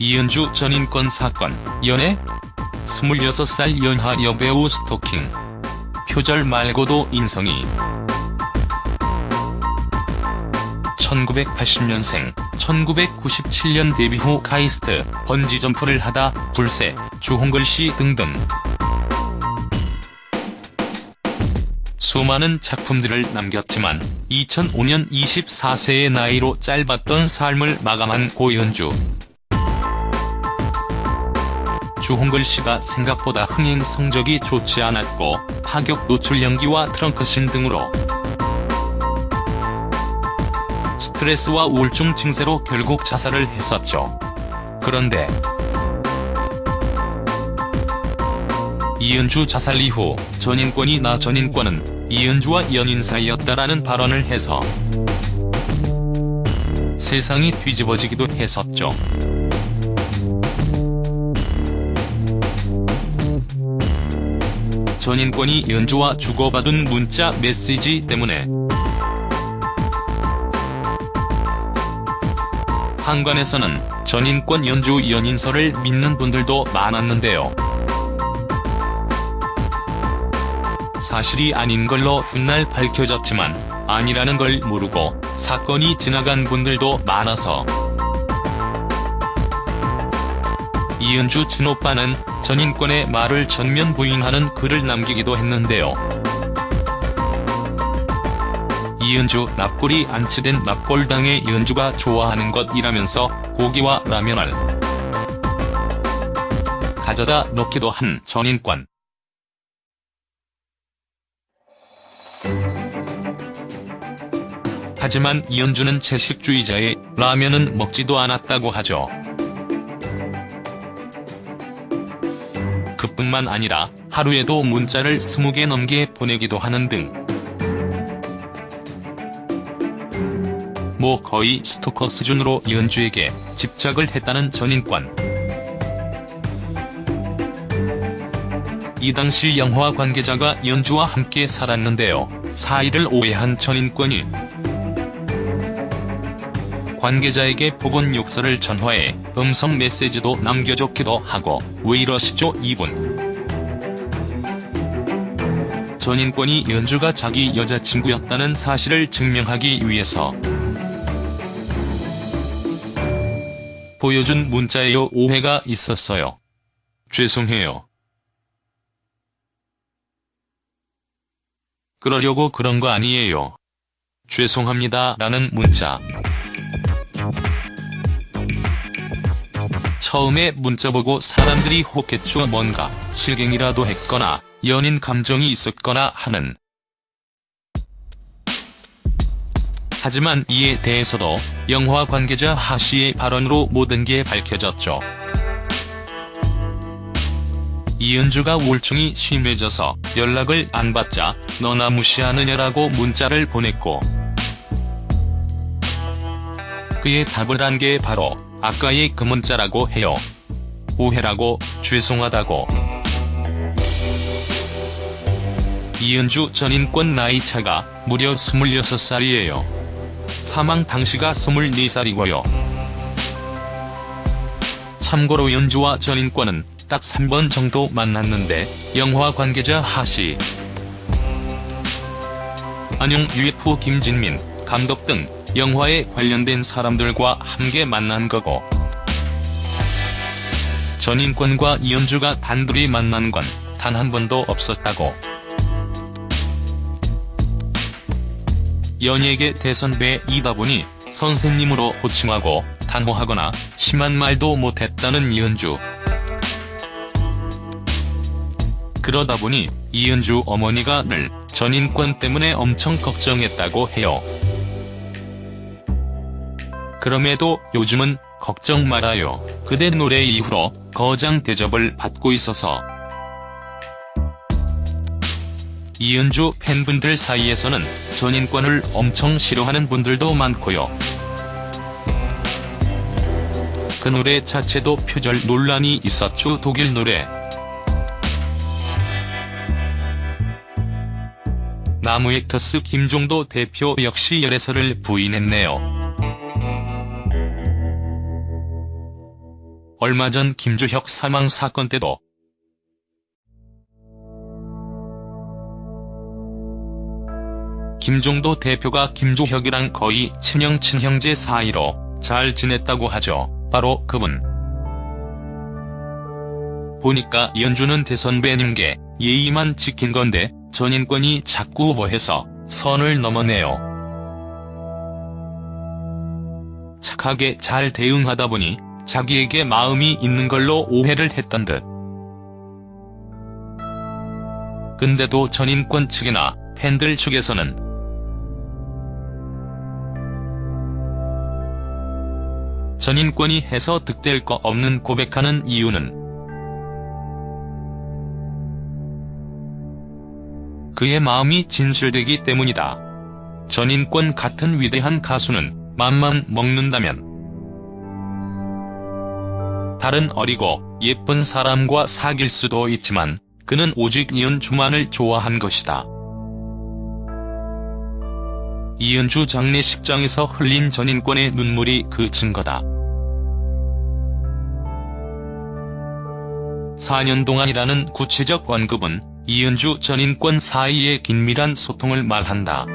이은주 전인권 사건, 연애? 26살 연하 여배우 스토킹. 표절 말고도 인성이. 1980년생, 1997년 데뷔 후 카이스트, 번지점프를 하다, 불새, 주홍글씨 등등. 수많은 작품들을 남겼지만 2005년 24세의 나이로 짧았던 삶을 마감한 고현주. 주홍글씨가 생각보다 흥행 성적이 좋지 않았고 파격 노출 연기와 트렁크신 등으로 스트레스와 우울증 증세로 결국 자살을 했었죠. 그런데 이은주 자살 이후 전인권이 나 전인권은 이은주와 연인 사이였다라는 발언을 해서 세상이 뒤집어지기도 했었죠. 전인권이 연주와 주고받은 문자 메시지 때문에 한간에서는 전인권 연주 연인설을 믿는 분들도 많았는데요. 사실이 아닌 걸로 훗날 밝혀졌지만 아니라는 걸 모르고 사건이 지나간 분들도 많아서 이은주 친오빠는 전인권의 말을 전면 부인하는 글을 남기기도 했는데요. 이은주 납골이 안치된 납골당의 이은주가 좋아하는 것이라면서 고기와 라면을 가져다 놓기도 한 전인권. 하지만 이은주는 채식주의자에 라면은 먹지도 않았다고 하죠. 그뿐만 아니라 하루에도 문자를 20개 넘게 보내기도 하는 등 뭐 거의 스토커 수준으로 이은주에게 집착을 했다는 전인권. 이 당시 영화 관계자가 이은주와 함께 살았는데요. 사이를 오해한 전인권이 관계자에게 복원 욕설을 전화해 음성 메시지도 남겨줬기도 하고 왜 이러시죠 이분. 전인권이 연주가 자기 여자친구였다는 사실을 증명하기 위해서 보여준 문자에요 오해가 있었어요. 죄송해요. 그러려고 그런 거 아니에요. 죄송합니다 라는 문자. 처음에 문자 보고 사람들이 혹했죠 뭔가 실갱이라도 했거나 연인 감정이 있었거나 하는. 하지만 이에 대해서도 영화 관계자 하씨의 발언으로 모든 게 밝혀졌죠. 이은주가 우울증이 심해져서 연락을 안 받자 너나 무시하느냐라고 문자를 보냈고 그의 답을 한 게 바로 아까의 그 문자라고 해요. 오해라고 죄송하다고. 이은주 전 인권 나이 차가 무려 26살이에요. 사망 당시가 24살이고요. 참고로 연주와 전 인권은 딱 3번 정도 만났는데 영화 관계자 하씨, 안용 UF 김진민, 감독 등 영화에 관련된 사람들과 함께 만난 거고 전인권과 이은주가 단둘이 만난 건 단 한 번도 없었다고. 연예계 대선배이다 보니 선생님으로 호칭하고 단호하거나 심한 말도 못했다는 이은주. 그러다 보니 이은주 어머니가 늘 전인권 때문에 엄청 걱정했다고 해요. 그럼에도 요즘은 걱정 말아요. 그대 노래 이후로 거장 대접을 받고 있어서 이은주 팬분들 사이에서는 전인권을 엄청 싫어하는 분들도 많고요. 그 노래 자체도 표절 논란이 있었죠 독일 노래. 나무액터스 김종도 대표 역시 열애설을 부인했네요. 얼마 전 김주혁 사망 사건 때도 김종도 대표가 김주혁이랑 거의 친형 친형제 사이로 잘 지냈다고 하죠. 바로 그분. 보니까 이현주는 대선배님께 예의만 지킨 건데 전인권이 자꾸 뭐해서 선을 넘어네요. 착하게 잘 대응하다 보니 자기에게 마음이 있는 걸로 오해를 했던 듯. 근데도 전인권 측이나 팬들 측에서는 전인권이 해서 득될 거 없는 고백하는 이유는 그의 마음이 진실되기 때문이다. 전인권 같은 위대한 가수는 맘만 먹는다면 다른 어리고 예쁜 사람과 사귈 수도 있지만 그는 오직 이은주만을 좋아한 것이다. 이은주 장례식장에서 흘린 전인권의 눈물이 그 증거다. 4년 동안이라는 구체적 언급은 이은주 전인권 사이의 긴밀한 소통을 말한다.